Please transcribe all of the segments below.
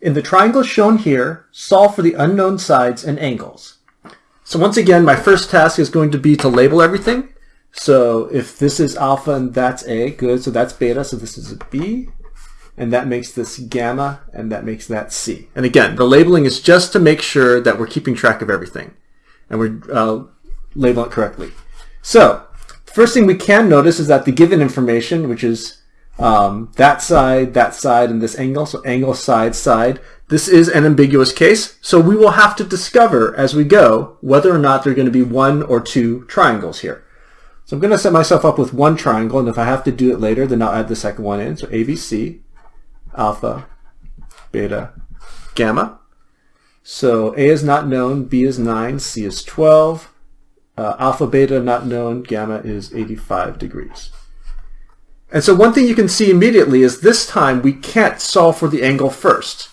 In the triangles shown here, solve for the unknown sides and angles. So once again, my first task is going to be to label everything. So if this is alpha and that's A, good, so that's beta, so this is a B, and that makes this gamma, and that makes that C. And again, the labeling is just to make sure that we're keeping track of everything, and we're uh, labeling it correctly. So, first thing we can notice is that the given information, which is um, that side, that side, and this angle, so angle, side, side, this is an ambiguous case, so we will have to discover as we go whether or not there are going to be one or two triangles here. So I'm going to set myself up with one triangle, and if I have to do it later, then I'll add the second one in. So ABC, alpha, beta, gamma. So A is not known, B is 9, C is 12, uh, alpha, beta not known, gamma is 85 degrees. And so one thing you can see immediately is this time we can't solve for the angle first.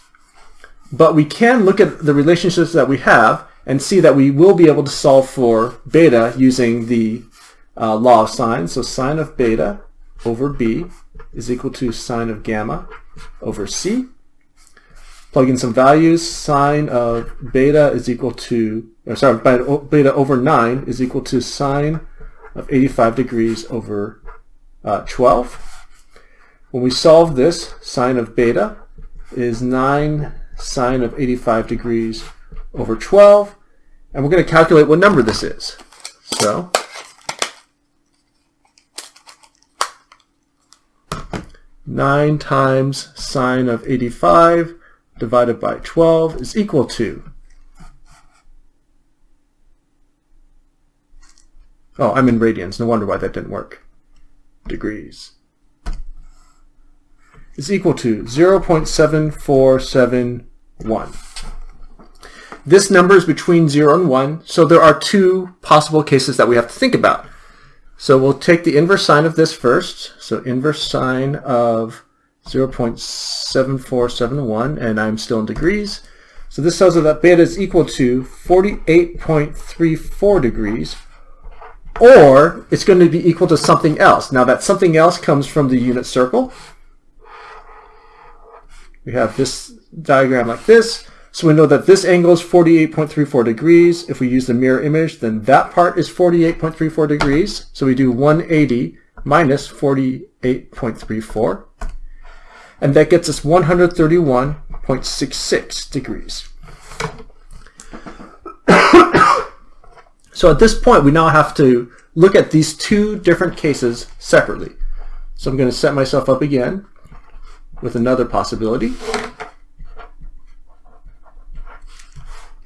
But we can look at the relationships that we have and see that we will be able to solve for beta using the uh, law of sine. So sine of beta over b is equal to sine of gamma over c. Plug in some values. Sine of beta is equal to, or sorry, beta over 9 is equal to sine of 85 degrees over uh, 12. When we solve this, sine of beta is 9 sine of 85 degrees over 12. And we're going to calculate what number this is. So 9 times sine of 85 divided by 12 is equal to Oh, I'm in radians. No wonder why that didn't work. Degrees. Is equal to 0.7471. This number is between 0 and 1, so there are two possible cases that we have to think about. So we'll take the inverse sine of this first. So inverse sine of 0.7471, and I'm still in degrees. So this tells us that beta is equal to 48.34 degrees, or it's going to be equal to something else. Now that something else comes from the unit circle. We have this diagram like this. So we know that this angle is 48.34 degrees. If we use the mirror image, then that part is 48.34 degrees. So we do 180 minus 48.34. And that gets us 131.66 degrees. So at this point, we now have to look at these two different cases separately. So I'm going to set myself up again with another possibility.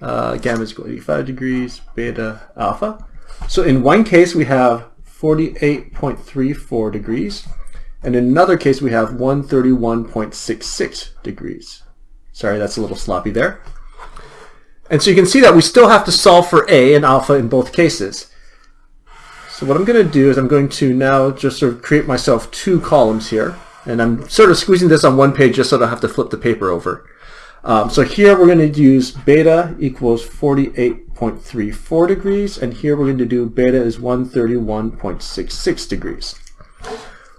uh, gamma is equal to 85 degrees, beta alpha. So in one case we have 48.34 degrees, and in another case we have 131.66 degrees. Sorry, that's a little sloppy there. And so you can see that we still have to solve for A and alpha in both cases. So what I'm going to do is I'm going to now just sort of create myself two columns here. And I'm sort of squeezing this on one page just so I don't have to flip the paper over. Um, so here we're going to use beta equals 48.34 degrees, and here we're going to do beta is 131.66 degrees.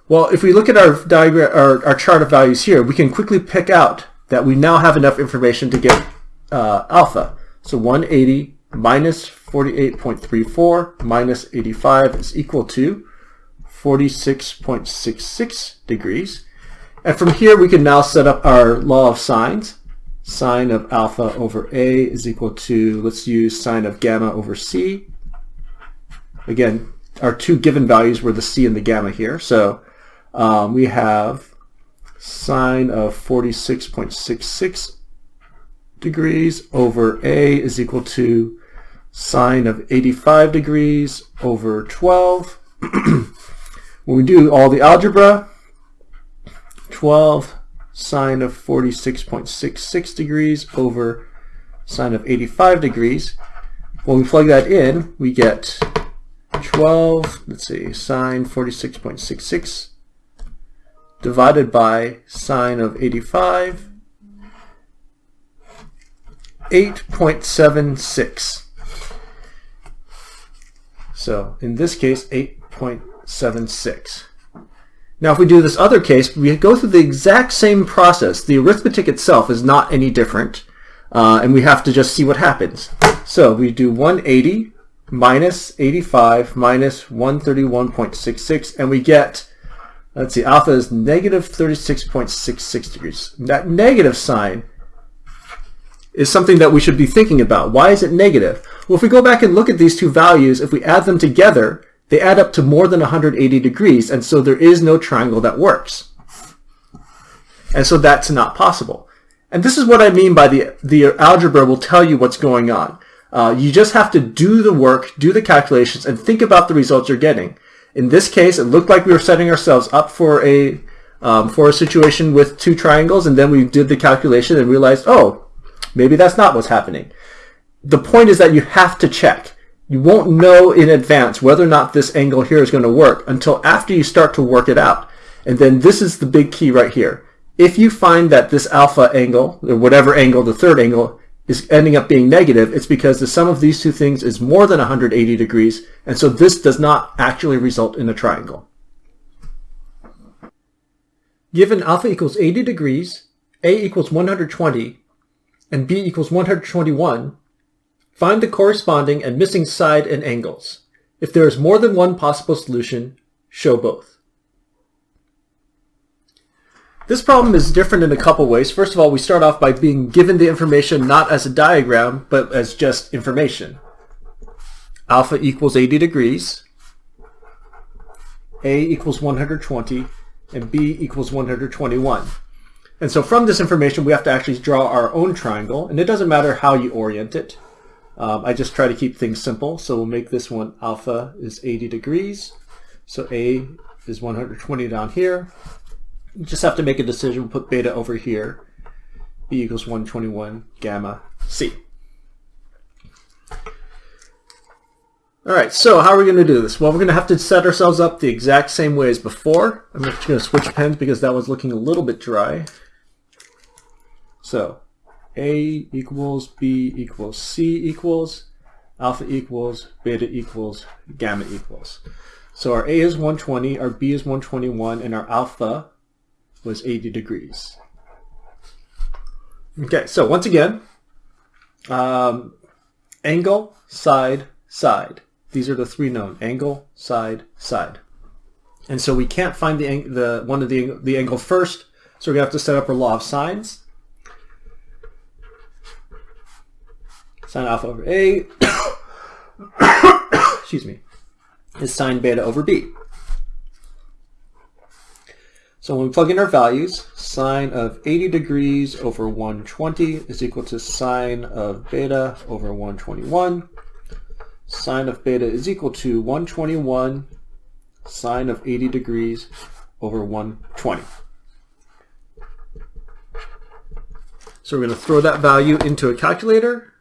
Well, if we look at our diagram, our, our chart of values here, we can quickly pick out that we now have enough information to get uh, alpha. So 180 minus 48.34 minus 85 is equal to 46.66 degrees. And from here, we can now set up our law of sines sine of alpha over A is equal to, let's use sine of gamma over C. Again, our two given values were the C and the gamma here. So um, we have sine of 46.66 degrees over A is equal to sine of 85 degrees over 12. when we do all the algebra, 12 sine of 46.66 degrees over sine of 85 degrees. When we plug that in, we get 12, let's see, sine 46.66 divided by sine of 85, 8.76. So in this case, 8.76. Now if we do this other case, we go through the exact same process. The arithmetic itself is not any different, uh, and we have to just see what happens. So we do 180 minus 85 minus 131.66, and we get, let's see, alpha is negative 36.66 degrees. That negative sign is something that we should be thinking about. Why is it negative? Well, if we go back and look at these two values, if we add them together, they add up to more than 180 degrees, and so there is no triangle that works. And so that's not possible. And this is what I mean by the, the algebra will tell you what's going on. Uh, you just have to do the work, do the calculations, and think about the results you're getting. In this case, it looked like we were setting ourselves up for a um, for a situation with two triangles, and then we did the calculation and realized, oh, maybe that's not what's happening. The point is that you have to check. You won't know in advance whether or not this angle here is going to work until after you start to work it out. And then this is the big key right here. If you find that this alpha angle, or whatever angle, the third angle, is ending up being negative, it's because the sum of these two things is more than 180 degrees, and so this does not actually result in a triangle. Given alpha equals 80 degrees, a equals 120, and b equals 121, find the corresponding and missing side and angles. If there is more than one possible solution, show both. This problem is different in a couple ways. First of all, we start off by being given the information not as a diagram, but as just information. Alpha equals 80 degrees, A equals 120, and B equals 121. And so from this information, we have to actually draw our own triangle, and it doesn't matter how you orient it. Um, I just try to keep things simple, so we'll make this one alpha is 80 degrees. So A is 120 down here, you just have to make a decision, put beta over here. B equals 121 gamma C. All right, so how are we going to do this? Well, we're going to have to set ourselves up the exact same way as before. I'm just going to switch pens because that was looking a little bit dry. So A equals B equals C equals alpha equals beta equals gamma equals. So our A is 120, our B is 121, and our alpha was 80 degrees. Okay, so once again, um, angle, side, side. These are the three known, angle, side, side. And so we can't find the, the one of the, the angle first, so to have to set up our law of sines. Sine alpha over A, excuse me, is sine beta over B. So when we plug in our values, sine of 80 degrees over 120 is equal to sine of beta over 121. Sine of beta is equal to 121 sine of 80 degrees over 120. So we're going to throw that value into a calculator.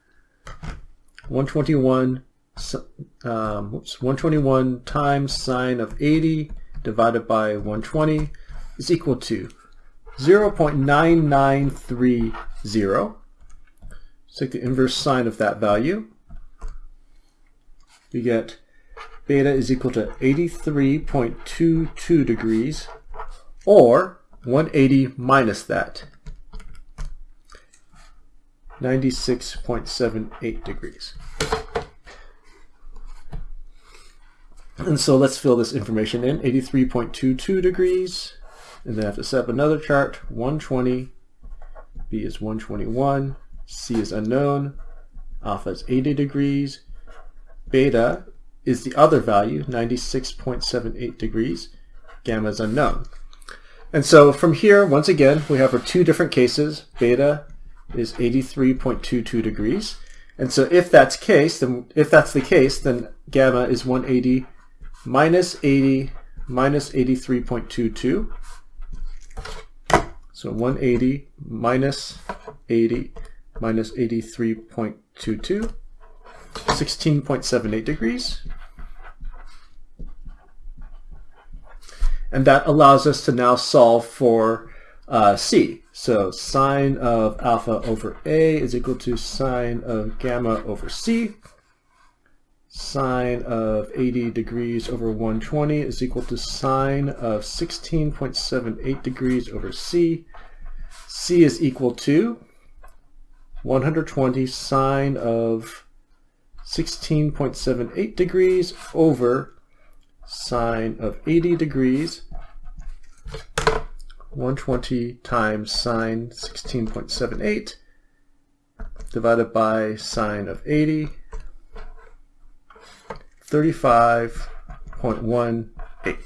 121, um, whoops, 121 times sine of 80 divided by 120 is equal to 0.9930. take the inverse sine of that value. We get beta is equal to 83.22 degrees or 180 minus that, 96.78 degrees. And so let's fill this information in, 83.22 degrees and then I have to set up another chart, 120, B is 121, C is unknown, alpha is 80 degrees, beta is the other value, 96.78 degrees, gamma is unknown. And so from here, once again, we have our two different cases. Beta is 83.22 degrees. And so if that's case, then if that's the case, then gamma is 180 minus 80 minus 83.22. So 180 minus 80 minus 83.22, 16.78 degrees. And that allows us to now solve for uh, C. So sine of alpha over A is equal to sine of gamma over C. sine of 80 degrees over 120 is equal to sine of 16.78 degrees over c. c is equal to 120 sine of 16.78 degrees over sine of 80 degrees 120 times sine 16.78 divided by sine of 80 35.18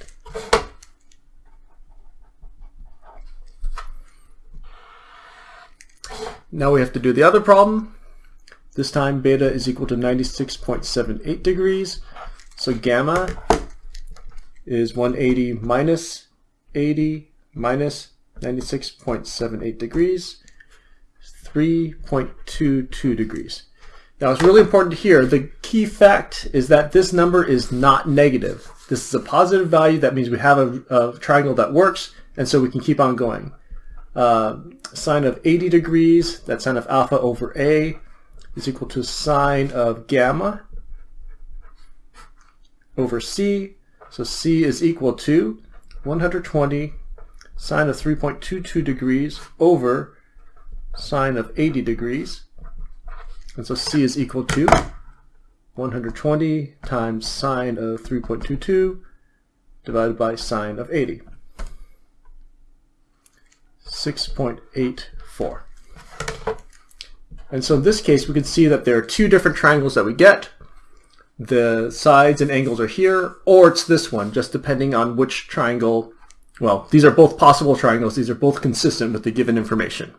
Now we have to do the other problem. This time beta is equal to 96.78 degrees. So gamma is 180 minus 80 minus 96.78 degrees, 3.22 degrees. Now it's really important here, the key fact is that this number is not negative. This is a positive value, that means we have a, a triangle that works, and so we can keep on going. Uh, sine of 80 degrees, that's sine of alpha over A, is equal to sine of gamma over C. So C is equal to 120 sine of 3.22 degrees over sine of 80 degrees. And so C is equal to 120 times sine of 3.22 divided by sine of 80. 6.84. And so in this case, we can see that there are two different triangles that we get. The sides and angles are here, or it's this one, just depending on which triangle. Well, these are both possible triangles. These are both consistent with the given information.